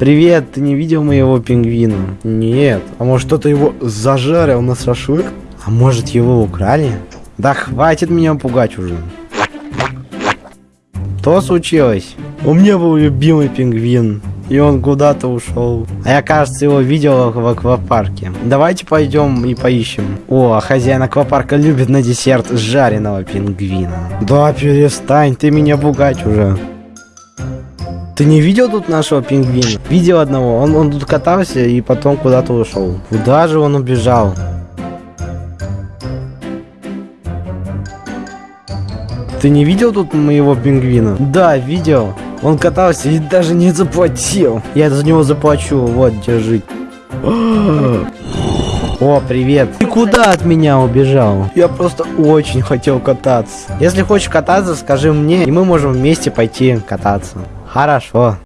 Привет, ты не видел моего пингвина? Нет. А может кто-то его зажарил на шашлык? А может его украли? Да хватит меня пугать уже. Что случилось? У меня был любимый пингвин. И он куда-то ушел. А я, кажется, его видел в аквапарке. Давайте пойдем и поищем. О, а хозяин аквапарка любит на десерт жареного пингвина. Да, перестань, ты меня пугать уже. Ты не видел тут нашего пингвина? Видел одного. Он, он тут катался и потом куда-то ушел. Куда же он убежал? Ты не видел тут моего пингвина? Да, видел. Он катался и даже не заплатил. Я за него заплачу. Вот, держи. О, привет. Ты куда от меня убежал? Я просто очень хотел кататься. Если хочешь кататься, скажи мне, и мы можем вместе пойти кататься. Хорошо.